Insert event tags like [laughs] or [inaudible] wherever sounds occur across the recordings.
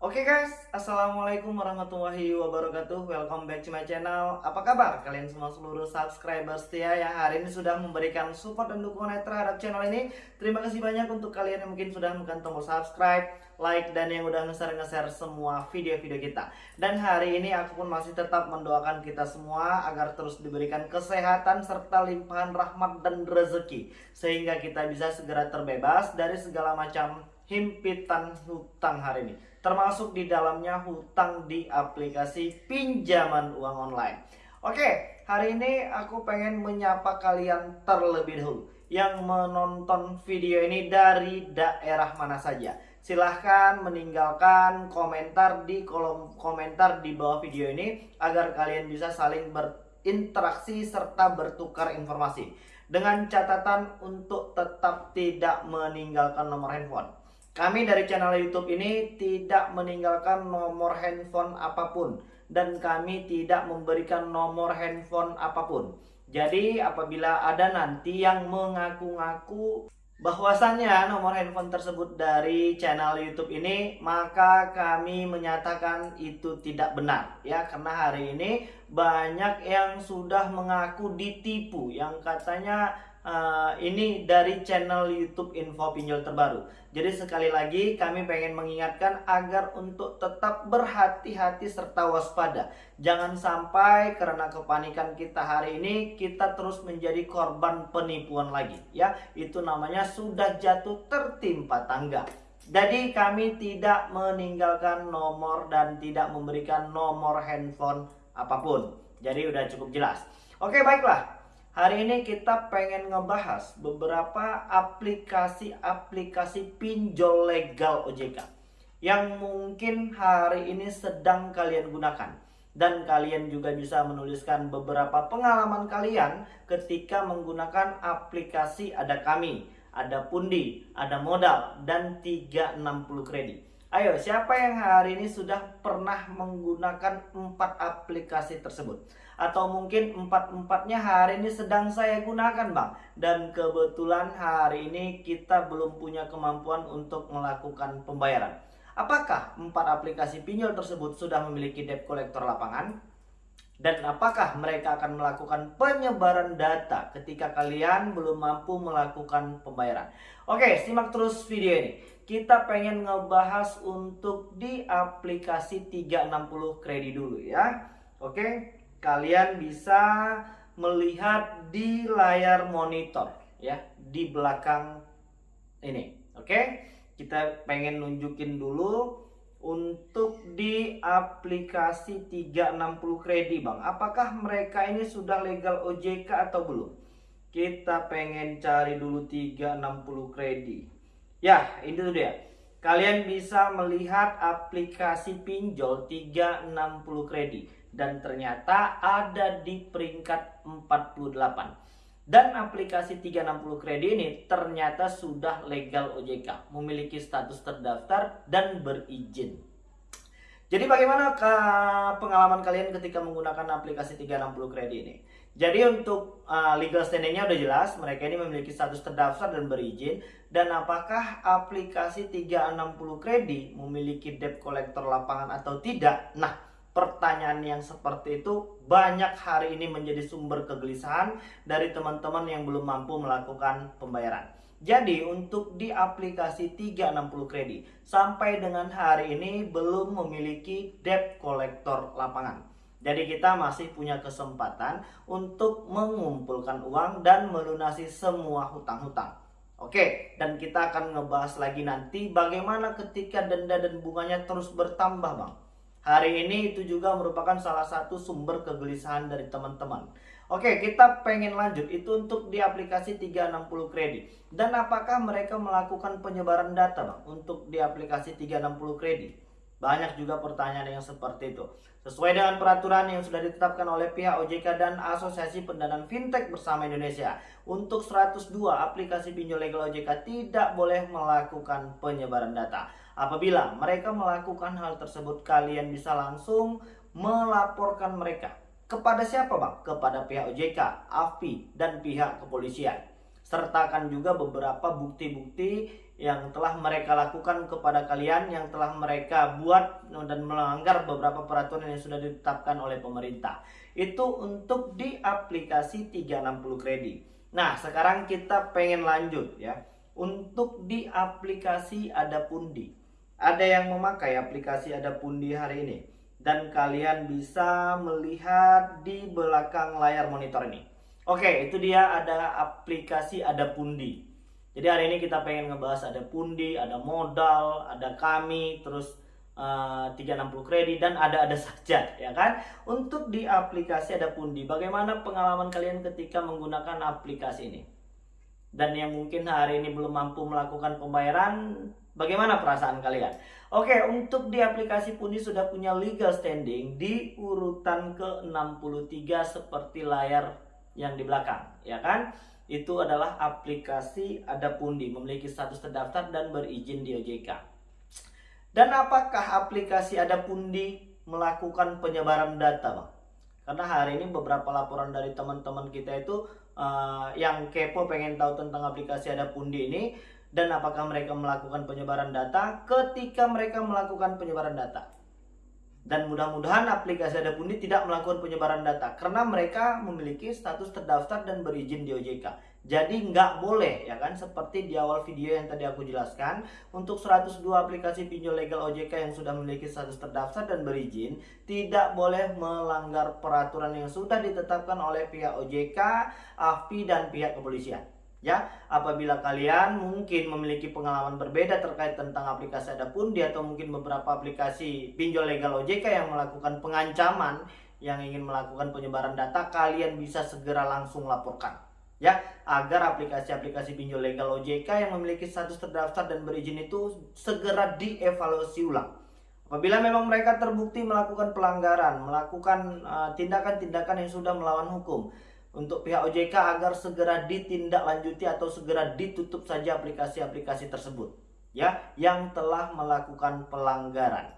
Oke guys, Assalamualaikum warahmatullahi wabarakatuh. Welcome back to my channel. Apa kabar kalian semua seluruh subscriber setia Yang hari ini sudah memberikan support dan dukungan terhadap channel ini? Terima kasih banyak untuk kalian yang mungkin sudah menekan tombol subscribe Like dan yang udah nge-share-nge-share semua video-video kita. Dan hari ini aku pun masih tetap mendoakan kita semua Agar terus diberikan kesehatan serta limpahan rahmat dan rezeki Sehingga kita bisa segera terbebas dari segala macam himpitan hutang hari ini. Termasuk di dalamnya hutang di aplikasi pinjaman uang online. Oke, hari ini aku pengen menyapa kalian terlebih dahulu yang menonton video ini dari daerah mana saja. Silahkan meninggalkan komentar di kolom komentar di bawah video ini agar kalian bisa saling berinteraksi serta bertukar informasi. Dengan catatan untuk tetap tidak meninggalkan nomor handphone kami dari channel YouTube ini tidak meninggalkan nomor handphone apa pun. Dan kami tidak memberikan nomor handphone apa pun. Jadi apabila ada nanti yang mengaku-ngaku bahwasannya nomor handphone tersebut dari channel YouTube ini maka kami menyatakan itu tidak benar. Ya karena hari ini banyak yang sudah mengaku ditipu. Yang katanya uh, ini dari channel YouTube Info Pinjol Terbaru. Jadi sekali lagi kami pengen mengingatkan agar untuk tetap berhati-hati serta waspada. Jangan sampai karena kepanikan kita hari ini kita terus menjadi korban penipuan lagi ya. Itu namanya sudah jatuh tertimpa tangga. Jadi kami tidak meninggalkan nomor dan tidak memberikan nomor handphone apa pun. Jadi udah cukup jelas. Oke baiklah Hari ini kita pengen ngebahas beberapa aplikasi-aplikasi pinjol legal OJK yang mungkin hari ini sedang kalian gunakan dan kalian juga bisa menuliskan beberapa pengalaman kalian ketika menggunakan aplikasi ada kami, ada pundi, ada modal dan 360 kredit. Ayo, siapa yang hari ini sudah pernah menggunakan empat aplikasi tersebut? Atau mungkin empat-empatnya hari ini sedang saya gunakan bang Dan kebetulan hari ini kita belum punya kemampuan untuk melakukan pembayaran Apakah empat aplikasi pinjol tersebut sudah memiliki debt collector lapangan? Dan apakah mereka akan melakukan penyebaran data ketika kalian belum mampu melakukan pembayaran? Oke, simak terus video ini kita pengen ngebahas untuk di aplikasi 360 kredit dulu ya. Oke, kalian bisa melihat di layar monitor ya, di belakang ini. Oke, kita pengen nunjukin dulu untuk di aplikasi 360 kredit Bang. Apakah mereka ini sudah legal OJK atau belum? Kita pengen cari dulu 360 kredit. Ya, ini tuh dia. Kalian bisa melihat aplikasi pinjol 360 kredit dan ternyata ada di peringkat 48. Dan aplikasi 360 kredit ini ternyata sudah legal OJK, memiliki status terdaftar dan berizin. Jadi bagaimana pengalaman kalian ketika menggunakan aplikasi 360 kredit ini? Jadi untuk uh, legal standingnya udah jelas, mereka ini memiliki status terdaftar dan berizin. Dan apakah aplikasi 360 kredit memiliki debt collector lapangan atau tidak? Nah, pertanyaan yang seperti itu banyak hari ini menjadi sumber kegelisahan dari teman-teman yang belum mampu melakukan pembayaran. Jadi untuk di aplikasi 360 kredit sampai dengan hari ini belum memiliki debt collector lapangan. Jadi kita masih punya kesempatan untuk mengumpulkan uang dan melunasi semua hutang-hutang. Oke, dan kita akan ngebahas lagi nanti bagaimana ketika denda dan bunganya terus bertambah bang. Hari ini itu juga merupakan salah satu sumber kegelisahan dari teman-teman. Oke, kita pengen lanjut. Itu untuk di aplikasi 360 kredit. Dan apakah mereka melakukan penyebaran data Bang untuk di aplikasi 360 kredit? Banyak juga pertanyaan yang seperti itu. Sesuai dengan peraturan yang sudah ditetapkan oleh pihak OJK dan Asosiasi Pendanaan Fintech bersama Indonesia, untuk 102 aplikasi pinjol legal OJK tidak boleh melakukan penyebaran data. Apabila mereka melakukan hal tersebut, kalian bisa langsung melaporkan mereka kepada siapa bang? Kepada pihak OJK, AFI, dan pihak kepolisian. Sertakan juga beberapa bukti-bukti yang telah mereka lakukan kepada kalian, yang telah mereka buat dan melanggar beberapa peraturan yang sudah ditetapkan oleh pemerintah. Itu untuk di aplikasi 360 kredit. Nah, sekarang kita pengen lanjut ya. Untuk di aplikasi ada pundi. Ada yang memakai aplikasi ada pundi hari ini. Dan kalian bisa melihat di belakang layar monitor ini. Oke, itu dia ada aplikasi ada pundi. Jadi hari ini kita pengen ngebahas ada pundi, ada modal, ada kami, terus uh, 360 kredit dan ada-ada [laughs] saja ya kan. Untuk di aplikasi ada pundi, bagaimana pengalaman kalian ketika menggunakan aplikasi ini? Dan yang mungkin hari ini belum mampu melakukan pembayaran, bagaimana perasaan kalian? Oke, untuk di aplikasi pundi sudah punya legal standing di urutan ke-63 seperti layar yang di belakang, ya kan? itu adalah aplikasi Ada Pundi memiliki status terdaftar dan berizin di OJK. Dan apakah aplikasi Ada Pundi melakukan penyebaran data, Bang? Karena hari ini beberapa laporan dari teman-teman kita itu uh, yang kepo pengen tahu tentang aplikasi Ada Pundi ini dan apakah mereka melakukan penyebaran data ketika mereka melakukan penyebaran data. Dan mudah-mudahan aplikasi Ada Pundi tidak melakukan penyebaran data karena mereka memiliki status terdaftar dan berizin di OJK. Jadi nggak boleh ya kan seperti di awal video yang tadi aku jelaskan untuk 102 aplikasi pinjol legal OJK yang sudah memiliki status terdaftar dan berizin tidak boleh melanggar peraturan yang sudah ditetapkan oleh pihak OJK, AFPI dan pihak kepolisian. Ya, apabila kalian mungkin memiliki pengalaman berbeda terkait tentang aplikasi ada pundi atau mungkin beberapa aplikasi pinjol legal OJK yang melakukan pengancaman yang ingin melakukan penyebaran data, kalian bisa segera langsung laporkan. Ya, agar aplikasi-aplikasi pinjol legal OJK yang memiliki status terdaftar dan berizin itu segera dievaluasi ulang. Apabila memang mereka terbukti melakukan pelanggaran, melakukan uh, tindakan-tindakan uh, yang sudah melawan hukum, untuk pihak OJK agar segera ditindaklanjuti atau segera ditutup saja aplikasi-aplikasi tersebut ya yang telah melakukan pelanggaran.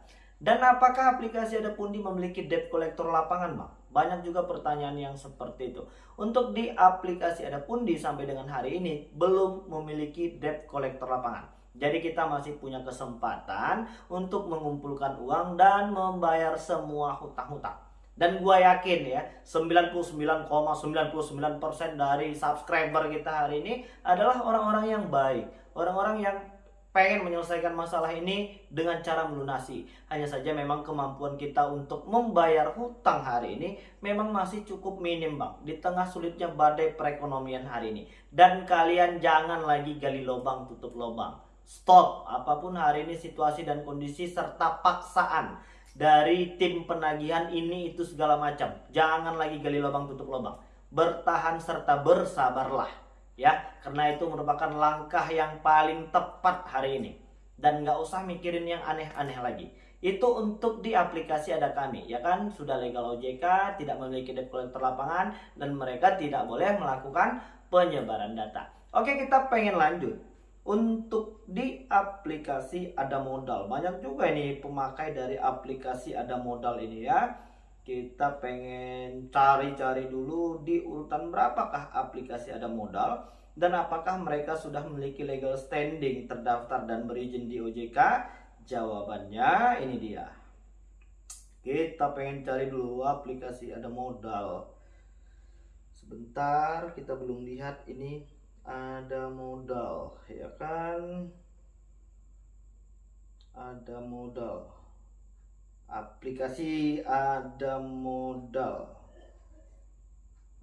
Dan apakah aplikasi ada pundi memiliki debt collector lapangan, Bang? Banyak juga pertanyaan yang seperti itu. Untuk di aplikasi ada pundi sampai dengan hari ini belum memiliki debt collector lapangan. Jadi kita masih punya kesempatan untuk mengumpulkan uang dan membayar semua hutang-hutang. Dan gue yakin ya 99,99% ,99 dari subscriber kita hari ini adalah orang-orang yang baik Orang-orang yang pengen menyelesaikan masalah ini dengan cara melunasi Hanya saja memang kemampuan kita untuk membayar hutang hari ini memang masih cukup minim bang Di tengah sulitnya badai perekonomian hari ini Dan kalian jangan lagi gali lubang tutup lubang Stop apa pun hari ini situasi dan kondisi serta paksaan dari tim penagihan ini itu segala macam. Jangan lagi gali lubang tutup lubang. Bertahan serta bersabarlah ya, karena itu merupakan langkah yang paling tepat hari ini. Dan nggak usah mikirin yang aneh-aneh lagi. Itu untuk di aplikasi ada kami, ya kan? Sudah legal OJK, tidak memiliki debt collector lapangan, dan mereka tidak boleh melakukan penyebaran data. Oke, kita pengen lanjut untuk di aplikasi ada modal banyak juga ini pemakai dari aplikasi ada modal ini ya kita pengen cari-cari dulu di urutan berapakah aplikasi ada modal dan apakah mereka sudah memiliki legal standing terdaftar dan berizin di OJK jawabannya ini dia. Kita pengen cari dulu aplikasi ada modal. Sebentar kita belum lihat ini ada modal ya kan? Ada modal. Aplikasi ada modal.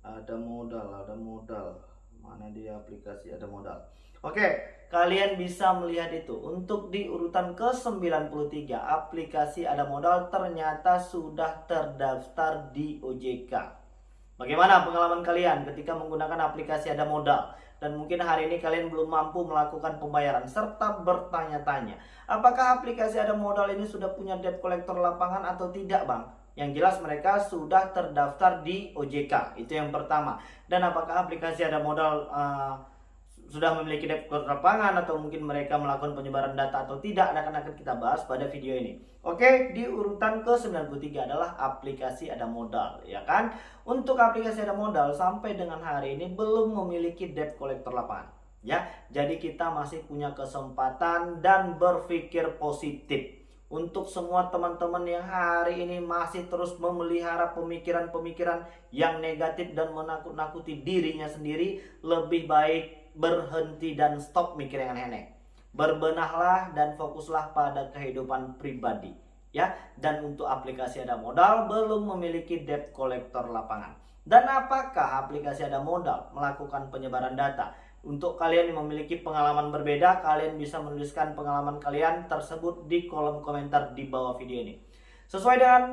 Ada modal ada modal mana dia aplikasi ada modal. Oke kalian bisa melihat itu. Untuk di urutan ke 93 aplikasi ada modal ternyata sudah terdaftar di OJK bagaimana pengalaman kalian ketika menggunakan aplikasi ada modal? Dan mungkin hari ini kalian belum mampu melakukan pembayaran serta bertanya-tanya apakah aplikasi ada modal ini sudah punya debt collector lapangan atau tidak bang yang jelas mereka sudah terdaftar di OJK itu yang pertama dan apakah aplikasi ada modal uh, sudah memiliki debt lapangan atau mungkin mereka melakukan penyebaran data atau tidak akan akan kita bahas pada video ini. Oke, di urutan ke-93 adalah aplikasi ada modal, ya kan? Untuk aplikasi ada modal sampai dengan hari ini belum memiliki debt collector lapangan. ya jadi kita masih punya kesempatan dan berpikir positif untuk semua teman-teman yang hari ini masih terus memelihara pemikiran-pemikiran yang negatif dan menakut-nakuti dirinya sendiri lebih baik berhenti dan stop mikir yang aneh-aneh. Berbenahlah dan fokuslah pada kehidupan pribadi ya. Dan untuk aplikasi ada modal belum memiliki debt collector lapangan. Dan apakah aplikasi ada modal melakukan penyebaran data untuk kalian yang memiliki pengalaman berbeda, kalian bisa menuliskan pengalaman kalian tersebut di kolom komentar di bawah video ini. Sesuai dengan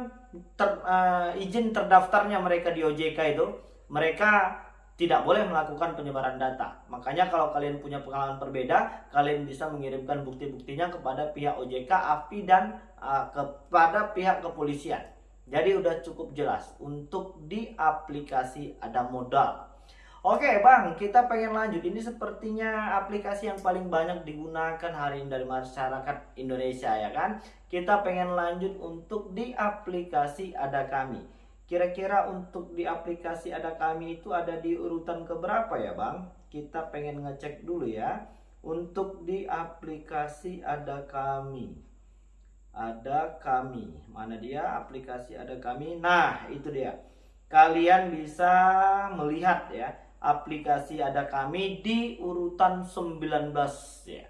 ter, uh, izin terdaftarnya mereka di OJK itu, mereka tidak boleh melakukan penyebaran data. Makanya kalau kalian punya pengalaman berbeda, kalian bisa mengirimkan bukti-buktinya kepada pihak OJK, AFI dan uh, kepada pihak kepolisian. Jadi udah cukup jelas untuk di aplikasi ada modal. Oke bang, kita pengen lanjut. Ini sepertinya aplikasi yang paling banyak digunakan hari ini dari masyarakat Indonesia ya kan. Kita pengen lanjut untuk di aplikasi ada kami. Kira-kira untuk di aplikasi ada kami itu ada di urutan keberapa ya bang? Kita pengen ngecek dulu ya. Untuk di aplikasi ada kami. Ada kami. Mana dia aplikasi ada kami? Nah itu dia. Kalian bisa melihat ya aplikasi ada kami di urutan 19 ya.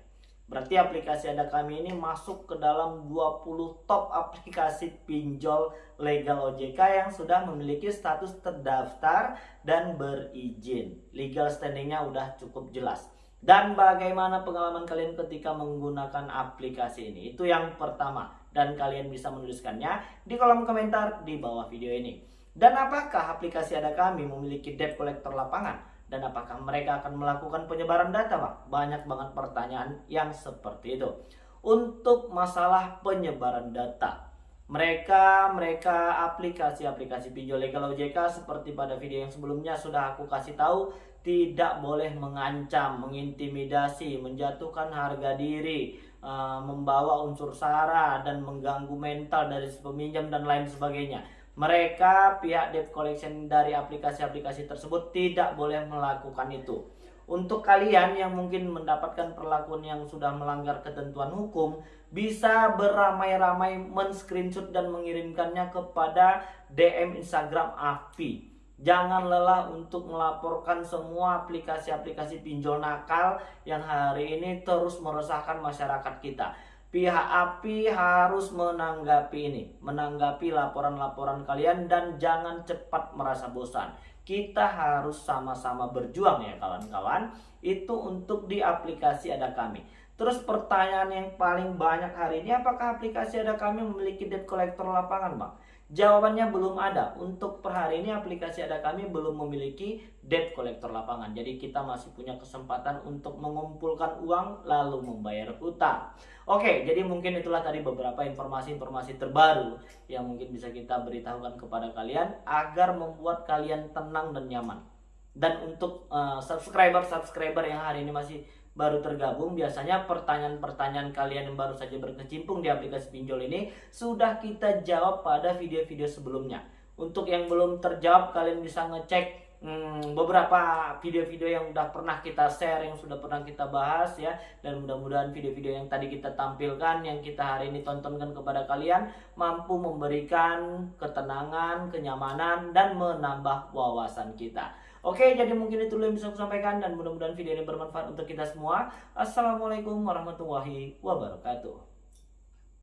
Berarti aplikasi ada kami ini masuk ke dalam 20 top [laughs] aplikasi pinjol legal OJK yang sudah memiliki status terdaftar dan berizin. Legal standingnya udah cukup jelas. Dan bagaimana pengalaman kalian ketika menggunakan aplikasi ini? Itu yang pertama. Dan kalian bisa menuliskannya di kolom komentar di bawah video ini. Dan apakah aplikasi ada kami memiliki debt collector lapangan? Dan apakah mereka akan melakukan penyebaran data, Pak? Banyak banget pertanyaan yang seperti itu. Untuk masalah penyebaran data, mereka mereka aplikasi-aplikasi pinjol legal OJK seperti pada video yang sebelumnya sudah aku kasih tahu tidak boleh mengancam, mengintimidasi, menjatuhkan harga diri, uh, membawa unsur sara dan mengganggu mental dari peminjam dan lain sebagainya mereka pihak debt collection dari aplikasi-aplikasi tersebut tidak boleh melakukan itu. Untuk kalian yang mungkin mendapatkan perlakuan yang sudah melanggar ketentuan hukum, bisa beramai-ramai men-screenshot dan mengirimkannya kepada DM Instagram AFI. Jangan lelah untuk melaporkan semua aplikasi-aplikasi pinjol nakal yang hari ini terus meresahkan masyarakat kita pihak API harus menanggapi ini, menanggapi laporan-laporan kalian dan jangan cepat merasa bosan. Kita harus sama-sama berjuang ya kawan-kawan. Itu untuk di aplikasi ada kami. Terus pertanyaan yang paling banyak hari ini apakah aplikasi ada kami memiliki debt collector lapangan, Bang? Jawabannya belum ada. Untuk per hari ini aplikasi ada kami belum memiliki debt collector lapangan. Jadi kita masih punya kesempatan untuk mengumpulkan uang lalu membayar utang. Oke, jadi mungkin itulah tadi beberapa informasi-informasi terbaru yang mungkin bisa kita beritahukan kepada kalian agar membuat kalian tenang dan nyaman. Dan untuk uh, subscriber-subscriber yang hari ini masih baru tergabung, biasanya pertanyaan-pertanyaan kalian yang baru saja berkecimpung di aplikasi pinjol ini sudah kita jawab pada video-video sebelumnya. Untuk yang belum terjawab, kalian bisa ngecek hmm, beberapa video-video yang sudah pernah kita share, yang sudah pernah kita bahas ya. Dan mudah-mudahan video-video yang tadi kita tampilkan, yang kita hari ini tontonkan kepada kalian, mampu memberikan ketenangan, kenyamanan, dan menambah wawasan kita. Oke, jadi mungkin itu yang bisa aku sampaikan dan mudah-mudahan video ini bermanfaat untuk kita semua. Assalamualaikum warahmatullahi wabarakatuh.